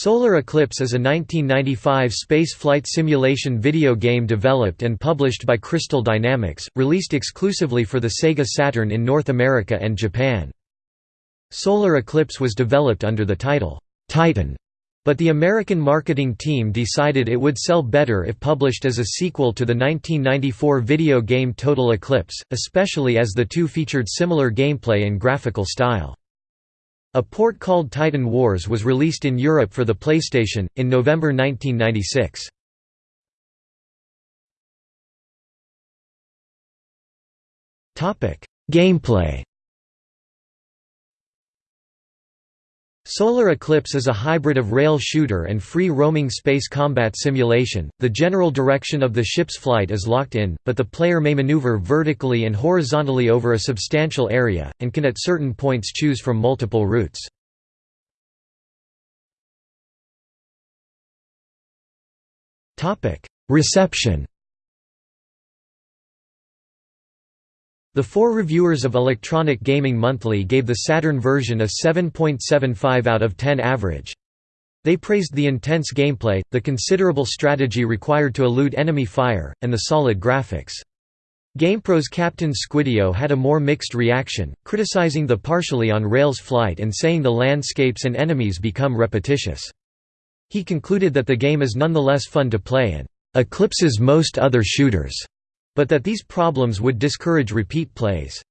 Solar Eclipse is a 1995 space flight simulation video game developed and published by Crystal Dynamics, released exclusively for the Sega Saturn in North America and Japan. Solar Eclipse was developed under the title, Titan, but the American marketing team decided it would sell better if published as a sequel to the 1994 video game Total Eclipse, especially as the two featured similar gameplay and graphical style. A port called Titan Wars was released in Europe for the PlayStation, in November 1996. Gameplay Solar Eclipse is a hybrid of rail shooter and free-roaming space combat simulation. The general direction of the ship's flight is locked in, but the player may maneuver vertically and horizontally over a substantial area, and can at certain points choose from multiple routes. Reception The four reviewers of Electronic Gaming Monthly gave the Saturn version a 7.75 out of 10 average. They praised the intense gameplay, the considerable strategy required to elude enemy fire, and the solid graphics. GamePro's Captain Squideo had a more mixed reaction, criticizing the partially on rails flight and saying the landscapes and enemies become repetitious. He concluded that the game is nonetheless fun to play and eclipses most other shooters but that these problems would discourage repeat plays.